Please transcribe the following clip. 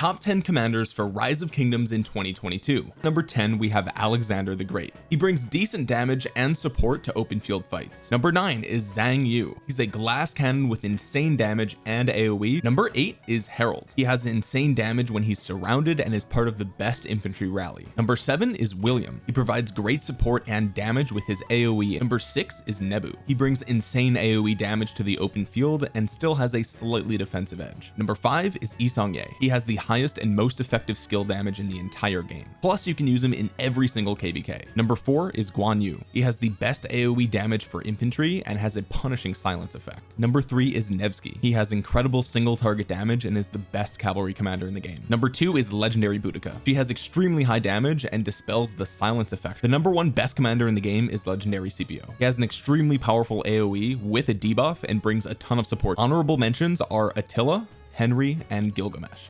top 10 commanders for rise of kingdoms in 2022 number 10 we have Alexander the Great. He brings decent damage and support to open field fights. Number 9 is Zhang Yu. He's a glass cannon with insane damage and AoE number 8 is Harald. He has insane damage when he's surrounded and is part of the best infantry rally. Number 7 is William. He provides great support and damage with his AoE number 6 is Nebu. He brings insane AoE damage to the open field and still has a slightly defensive edge. Number 5 is Yi Seong-Gye he has the highest and most effective skill damage in the entire game. Plus you can use him in every single kvk number four is Guan Yu. He has the best aoe damage for infantry and has a punishing silence effect. Number three is Nevsky. He has incredible single target damage and is the best cavalry commander in the game. Number two is legendary Boudica. She has extremely high damage and dispels the silence effect. The number one best commander in the game is legendary Scipio he has an extremely powerful aoe with a debuff and brings a ton of support. Honorable mentions are Attila Henry and Gilgamesh